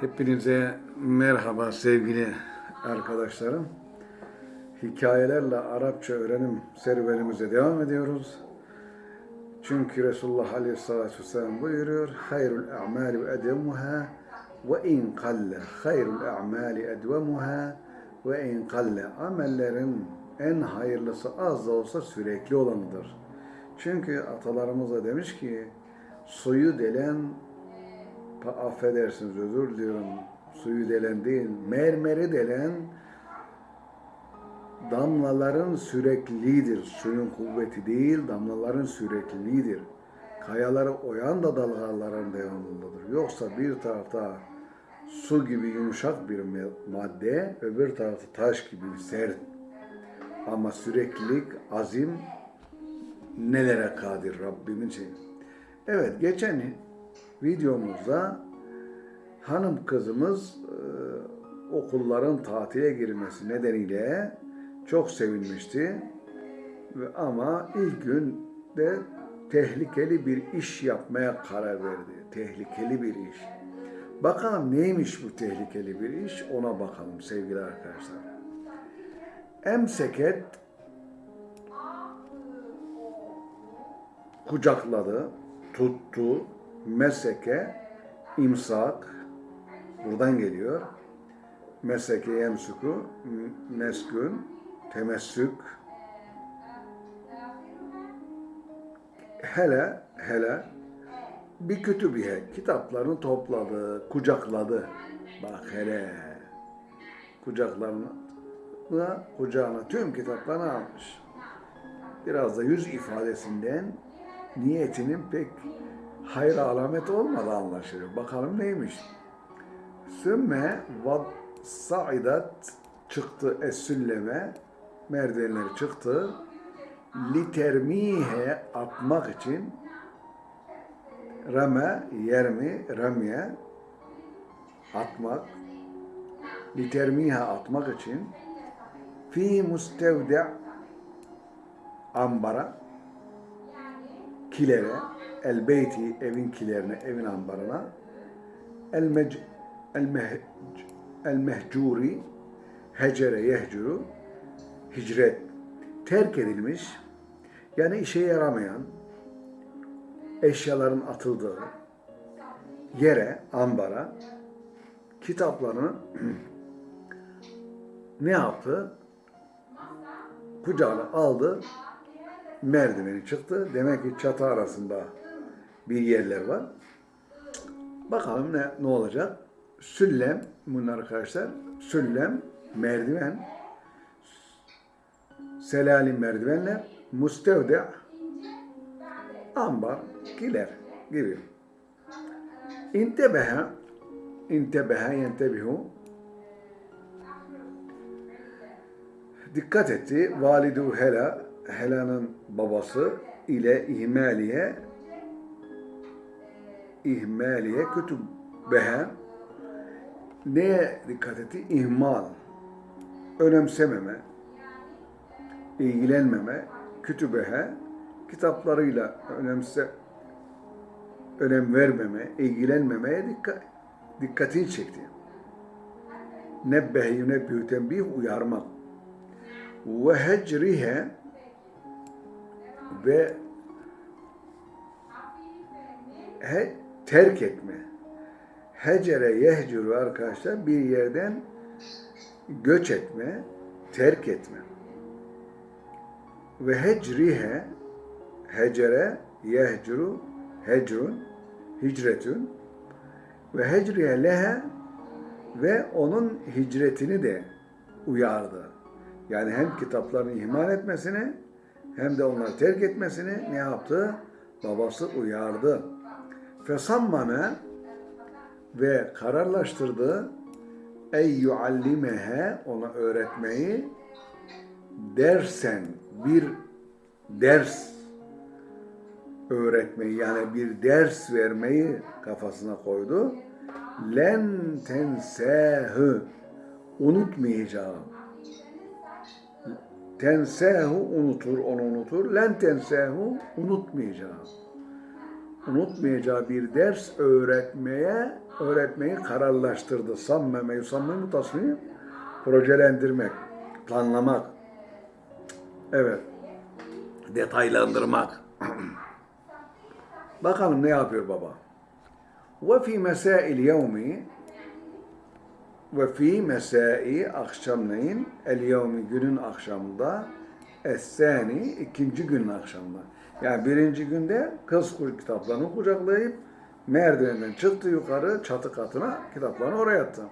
Hepinize merhaba sevgili arkadaşlarım. Hikayelerle Arapça öğrenim serüvenimize devam ediyoruz. Çünkü Resulullah Aleyhisselatü Vesselam buyuruyor. Hayrul a'mali ve edemuha ve in kalle. Hayrul a'mali edvemuha ve in kalle. Amellerin en hayırlısı az da olsa sürekli olanıdır. Çünkü atalarımız da demiş ki suyu delen affedersiniz özür diliyorum. Suyu delen değil, mermeri delen damlaların sürekliliğidir. Suyun kuvveti değil, damlaların sürekliliğidir. Kayaları oyan da dalgaların devamındadır. Yoksa bir tarafta su gibi yumuşak bir madde, öbür tarafta taş gibi sert. Ama süreklilik, azim nelere kadir Rabbimin şeyi. Evet, geçen videomuzda hanım kızımız e, okulların tatile girmesi nedeniyle çok sevinmişti. Ama ilk gün de tehlikeli bir iş yapmaya karar verdi. Tehlikeli bir iş. Bakalım neymiş bu tehlikeli bir iş ona bakalım sevgili arkadaşlar. Emseket kucakladı, tuttu, meseke, imsak, buradan geliyor. Meseke yemsuku, m- meskün, temessük. Hele, hele bir kütübiye kitaplarını topladı, kucakladı. Bak hele kucaklarına, kucağına tüm kitaplarını almış biraz da yüz ifadesinden niyetinin pek hayır alamet olmadı anlaşılıyor. Bakalım neymiş? Sümme vad saidat çıktı es-sülleme merdivenleri çıktı litermihe atmak için rame yermi ramye atmak litermihe atmak için fi mustevde ambara, kilere, el beyti evin kilerine, evin ambarına, el mec el meh el mehcuri hecere yehcuru hicret terk edilmiş yani işe yaramayan eşyaların atıldığı yere, ambara kitaplarını ne yaptı? Kucağına aldı, merdiveni çıktı. Demek ki çatı arasında bir yerler var. Bakalım ne, ne olacak? Süllem, bunlar arkadaşlar. Süllem, merdiven. Selalim merdivenler. Mustevde, ambar, kiler gibi. İntebehe, intebehe yentebihu. Dikkat etti. Validu Hela, Hela'nın babası ile ihmaliye ihmaliye kütübehe neye dikkat etti? İhmal, önemsememe, ilgilenmeme, kütübehe. Kitaplarıyla önemse önem vermeme, ilgilenmemeye dikkat, dikkatini çekti. Nebbehe yunebbihu tembih uyarmak. Ve hecrihe. Ve he, terk etme. Hecere yehcuru arkadaşlar bir yerden göç etme, terk etme. Ve hecrihe hecere yehcuru hecrun hicretün ve hecrihe lehe ve onun hicretini de uyardı. Yani hem kitaplarını ihmal etmesini hem de onları terk etmesini ne yaptı? Babası uyardı. Fesammame ve kararlaştırdı ey yuallimehe ona öğretmeyi dersen bir ders öğretmeyi yani bir ders vermeyi kafasına koydu. Len tensehü unutmayacağım. Tensehu unutur, onu unutur. Len tensehu unutmayacağım. Unutmayacağı bir ders öğretmeye öğretmeyi kararlaştırdı. Sammeme, yusammeme tasmim projelendirmek, planlamak. Evet. Detaylandırmak. Bakalım ne yapıyor baba. Ve fi mesail yevmi ve fi mesai akşamleyin el yevmi günün akşamında es-sani ikinci günün akşamında. Yani birinci günde kız kitaplarını kucaklayıp merdivenden çıktı yukarı çatı katına kitaplarını oraya attı.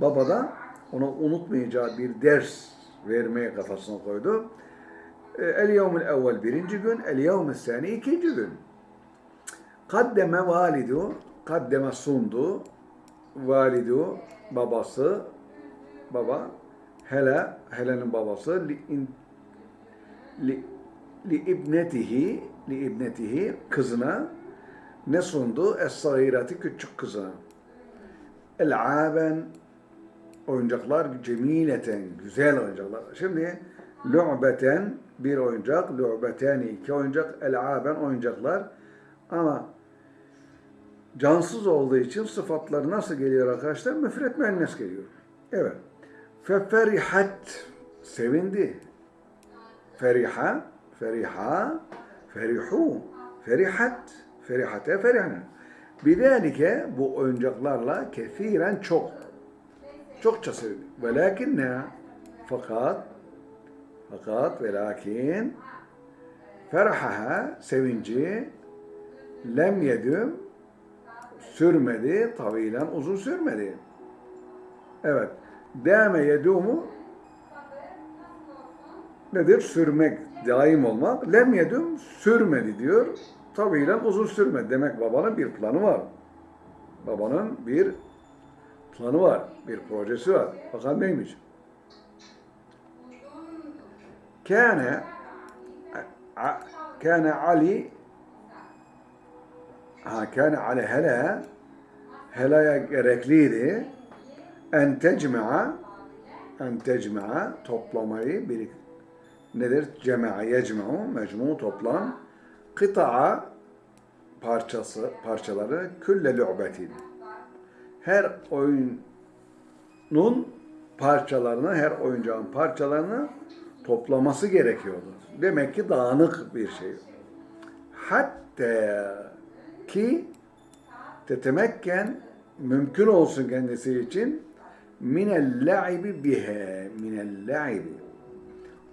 Baba da ona unutmayacağı bir ders vermeye kafasına koydu. E, El yevmül evvel birinci gün, el yevmül sani ikinci gün. Kaddeme validu, kaddeme sundu, validu babası, baba, hele, Helen'in babası, li, in, li, li ibnetihi, li ibnetihi, kızına ne sundu? Es-sagirati, küçük kızına. El'aben, oyuncaklar cemileten, güzel oyuncaklar. Şimdi lu'beten bir oyuncak, lu'beteni iki oyuncak, el'aben oyuncaklar. Ama cansız olduğu için sıfatları nasıl geliyor arkadaşlar? Müfret müennes geliyor. Evet. Feferihat sevindi. Feriha, feriha, ferihu, ferihat, ferihate, ferihne. Bidalike bu oyuncaklarla kefiren çok. Çokça sevindi. Velakinne fakat fakat ve lakin ferahaha sevinci lem yedüm sürmedi, tavilen uzun sürmedi. Evet. Deme yedumu nedir? Sürmek, daim olmak. Lem yedum sürmedi diyor. Tavilen uzun sürmedi. Demek babanın bir planı var. Babanın bir planı var. Bir projesi var. Bakalım neymiş? Kâne kâne Ali ha kâne Ali hele helaya gerekliydi en tecme'a en tecme'a toplamayı bir nedir? Cema'a yecme'u mecmu toplam kıta'a parçası parçaları külle lu'betin her oyunun parçalarını her oyuncağın parçalarını toplaması gerekiyordu. Demek ki dağınık bir şey. Hatta ki tetemekken mümkün olsun kendisi için minel la'ibi bihe minel la'ibi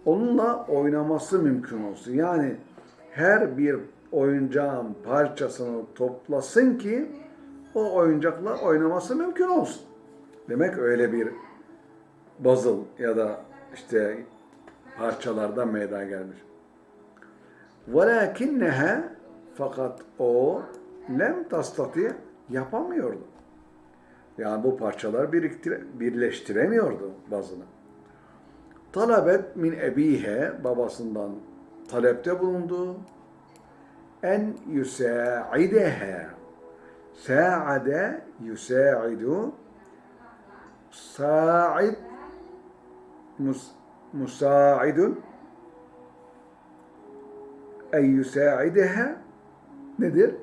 onunla oynaması mümkün olsun. Yani her bir oyuncağın parçasını toplasın ki o oyuncakla oynaması mümkün olsun. Demek öyle bir puzzle ya da işte parçalardan meydana gelmiş. وَلَكِنَّهَا Fakat o lem tastati yapamıyordu. Yani bu parçaları biriktire, birleştiremiyordu bazını. Talabet min ebihe babasından talepte bulundu. En yusaidehe Sa'ade yusaidu Sa'id mus, musaidun en yusaideha nedir?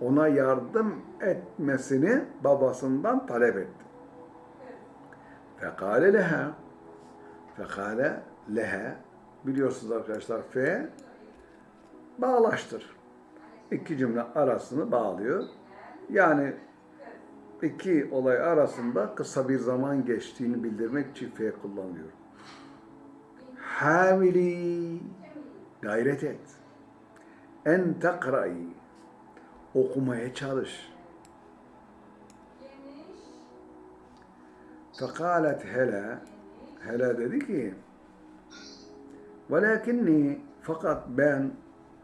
Ona yardım etmesini babasından talep etti. Fekale leha fekale leha biliyorsunuz arkadaşlar fe bağlaştır. İki cümle arasını bağlıyor. Yani iki olay arasında kısa bir zaman geçtiğini bildirmek için fe kullanılıyor. Hamili gayret et. En takra'yi okumaya çalış. Fekalet hele hele dedi ki velakinni fakat ben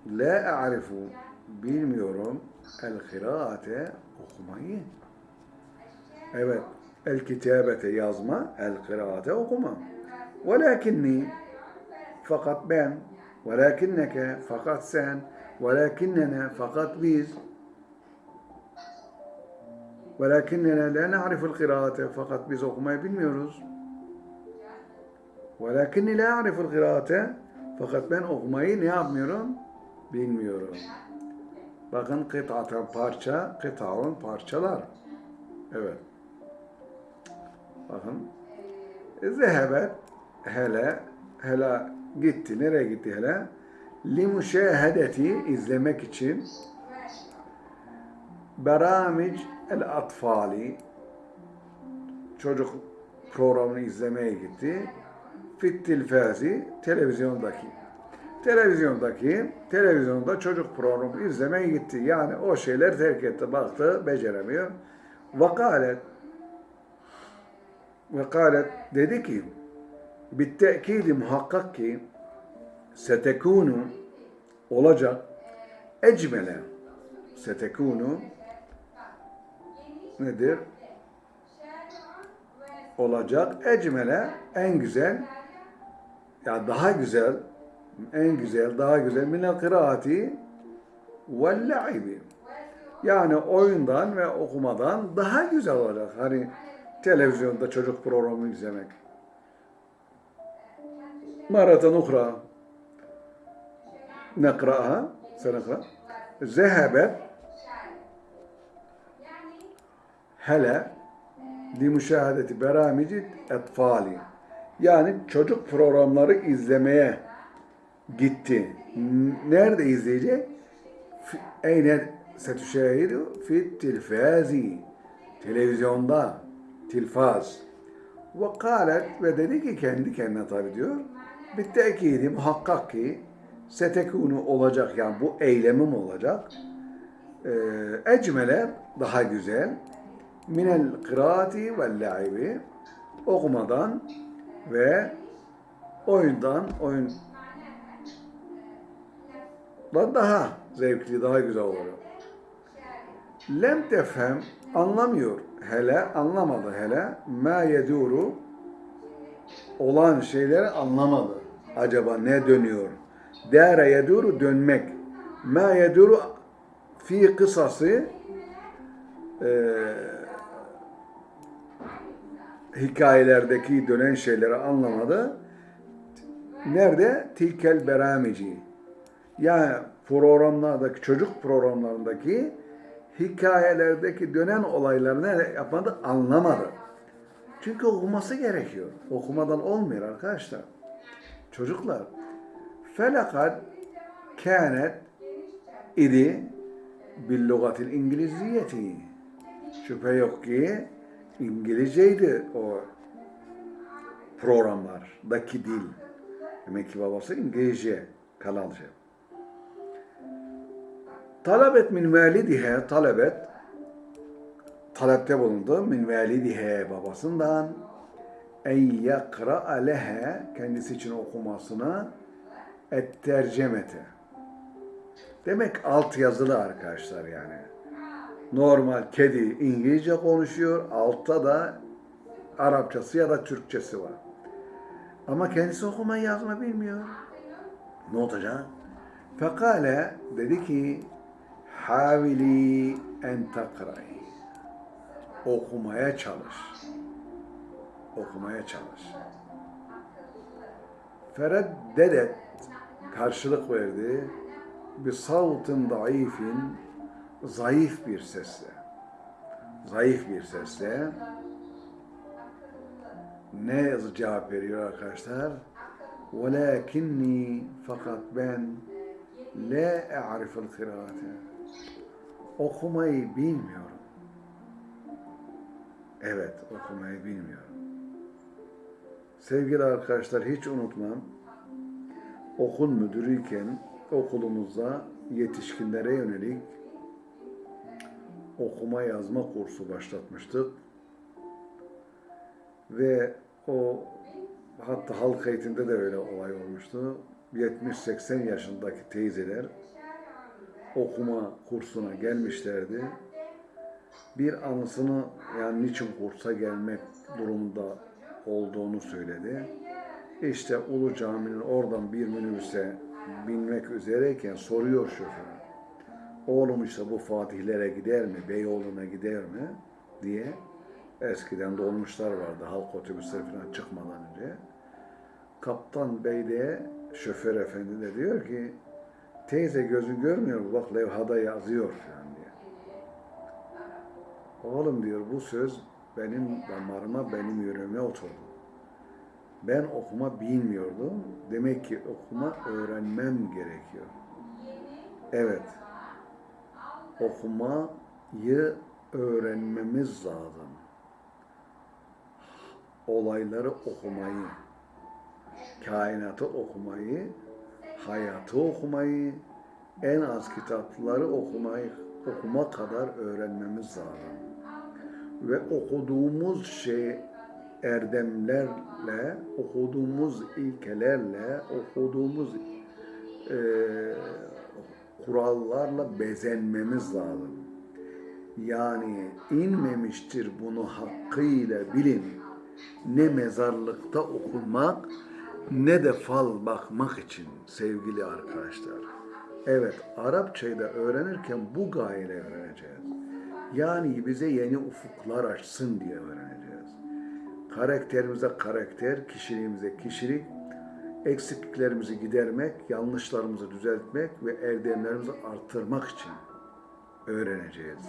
la a'rifu bilmiyorum el kıraate okumayı. Evet, el kitabete yazma, el kıraate okuma. Velakinni fakat ben velakinneke fakat sen velakinnene fakat biz velakinnene la na'riful kıraate fakat biz okumayı bilmiyoruz. Velakinni la a'riful kıraate fakat ben okumayı ne yapmıyorum? Bilmiyorum. Bakın kıtaten parça, kıtaun parçalar. Evet. Bakın. Zehebet hele hele gitti. Nereye gitti hele? Limuşehedeti izlemek için Beramic el atfali çocuk programını izlemeye gitti. Fit tilfazi televizyondaki. Televizyondaki televizyonda çocuk programı izlemeye gitti. Yani o şeyler terk etti. Baktı beceremiyor. Vakalet vekalet dedi ki bittekidi muhakkak ki setekunu olacak ecmele setekunu nedir? Olacak ecmele en güzel ya daha güzel en güzel daha güzel minel kıraati vel la'ibi yani oyundan ve okumadan daha güzel olacak. Hani televizyonda çocuk programı izlemek. Maratan ukra. Nekra'ha senekra zehebet hele. Li müşahadeti beramici etfali yani çocuk programları izlemeye gitti. Nerede izleyecek? Eyne setüşahidu fi tilfazi. Televizyonda. Tilfaz. Ve kalet ve dedi ki kendi kendine tabi diyor. Bittekidi muhakkak ki setekunu olacak yani bu eylemim olacak. Ee, ecmele daha güzel. Minel kıraati ve laibi okumadan ve oyundan oyun daha zevkli, daha güzel oluyor. Lem tefhem anlamıyor hele, anlamadı hele. Ma yeduru olan şeyleri anlamadı. Acaba ne dönüyor? Dere yeduru dönmek. Ma yeduru fi kısası eee hikayelerdeki dönen şeyleri anlamadı. Nerede? Tilkel beramici. Yani programlardaki, çocuk programlarındaki hikayelerdeki dönen olayları ne yapmadı? Anlamadı. Çünkü okuması gerekiyor. Okumadan olmuyor arkadaşlar. Çocuklar. Felakat kânet idi bil lugatil İngiliziyeti. Şüphe yok ki İngilizceydi o programlardaki dil. Demek ki babası İngilizce, Kanalca. Talebet min validihe, talebet, talepte bulundu min validihe babasından en yakra lehe kendisi için okumasına et tercemete. Demek alt yazılı arkadaşlar yani. Normal kedi İngilizce konuşuyor, altta da Arapçası ya da Türkçesi var. Ama kendisi okuma yazma bilmiyor. Ne olacak? Fekale dedi ki Havili en takra'y. Okumaya çalış. Okumaya çalış. Fereddedet karşılık verdi. Bir savtın daifin zayıf bir sesle. Zayıf bir sesle. Ne cevap veriyor arkadaşlar? وَلَكِنِّي fakat ben la اَعْرِفُ الْقِرَاتِ Okumayı bilmiyorum. Evet, okumayı bilmiyorum. Sevgili arkadaşlar hiç unutmam. Okul müdürüyken okulumuzda yetişkinlere yönelik okuma yazma kursu başlatmıştık. Ve o hatta halk eğitimde de öyle olay olmuştu. 70-80 yaşındaki teyzeler okuma kursuna gelmişlerdi. Bir anısını yani niçin kursa gelmek durumunda olduğunu söyledi. İşte Ulu Cami'nin oradan bir minibüse binmek üzereyken soruyor şoför. Oğlum işte bu Fatihlere gider mi, Beyoğlu'na gider mi diye. Eskiden dolmuşlar vardı halk otobüsleri falan çıkmadan önce. Kaptan Bey de şoför efendi de diyor ki Teyze gözü görmüyor mu? Bak levhada yazıyor falan diye. Oğlum diyor bu söz benim damarıma, benim yüreğime oturdu. Ben okuma bilmiyordum. Demek ki okuma öğrenmem gerekiyor. Evet. Okumayı öğrenmemiz lazım. Olayları okumayı, kainatı okumayı, hayatı okumayı, en az kitapları okumayı, okuma kadar öğrenmemiz lazım. Ve okuduğumuz şey erdemlerle, okuduğumuz ilkelerle, okuduğumuz eee, kurallarla bezenmemiz lazım. Yani inmemiştir bunu hakkıyla bilin. Ne mezarlıkta okunmak ne de fal bakmak için sevgili arkadaşlar. Evet, Arapçayı da öğrenirken bu gayeyle öğreneceğiz. Yani bize yeni ufuklar açsın diye öğreneceğiz. Karakterimize karakter, kişiliğimize kişilik, eksikliklerimizi gidermek, yanlışlarımızı düzeltmek ve erdemlerimizi artırmak için öğreneceğiz.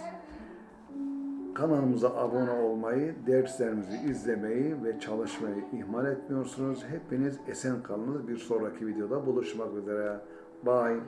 Kanalımıza abone olmayı, derslerimizi izlemeyi ve çalışmayı ihmal etmiyorsunuz. Hepiniz esen kalınız. Bir sonraki videoda buluşmak üzere. Bye.